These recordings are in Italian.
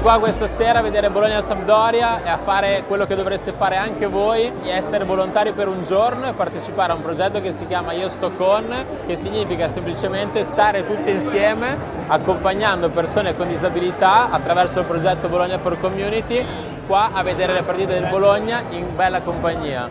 qua questa sera a vedere Bologna-Sampdoria e a fare quello che dovreste fare anche voi, essere volontari per un giorno e partecipare a un progetto che si chiama Io sto con, che significa semplicemente stare tutti insieme accompagnando persone con disabilità attraverso il progetto Bologna for Community qua a vedere le partite del Bologna in bella compagnia.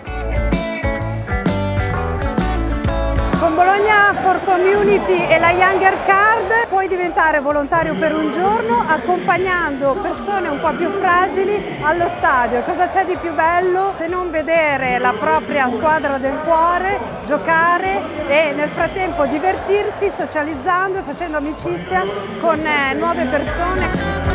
Con Bologna for Community e la Younger Card puoi diventare volontario per un giorno accompagnando persone un po' più fragili allo stadio. Cosa c'è di più bello se non vedere la propria squadra del cuore, giocare e nel frattempo divertirsi socializzando e facendo amicizia con eh, nuove persone.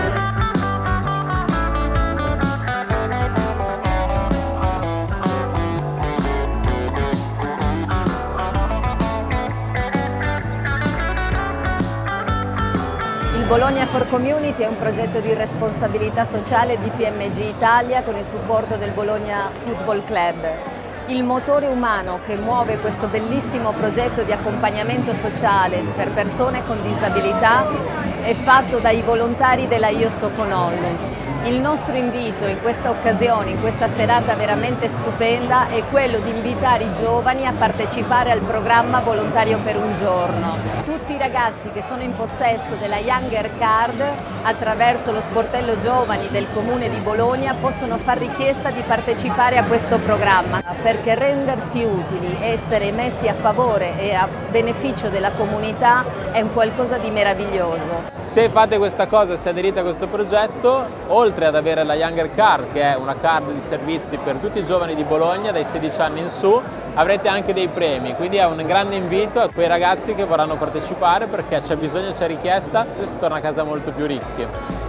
Bologna for Community è un progetto di responsabilità sociale di PMG Italia con il supporto del Bologna Football Club. Il motore umano che muove questo bellissimo progetto di accompagnamento sociale per persone con disabilità è fatto dai volontari della Io Sto con Onlus, il nostro invito in questa occasione, in questa serata veramente stupenda, è quello di invitare i giovani a partecipare al programma Volontario per un giorno. Tutti i ragazzi che sono in possesso della Younger Card, attraverso lo sportello giovani del Comune di Bologna, possono far richiesta di partecipare a questo programma, perché rendersi utili, essere messi a favore e a beneficio della comunità è un qualcosa di meraviglioso. Se fate questa cosa, se aderite a questo progetto, oltre ad avere la Younger Card, che è una card di servizi per tutti i giovani di Bologna dai 16 anni in su, avrete anche dei premi, quindi è un grande invito a quei ragazzi che vorranno partecipare perché c'è bisogno, c'è richiesta e si torna a casa molto più ricchi.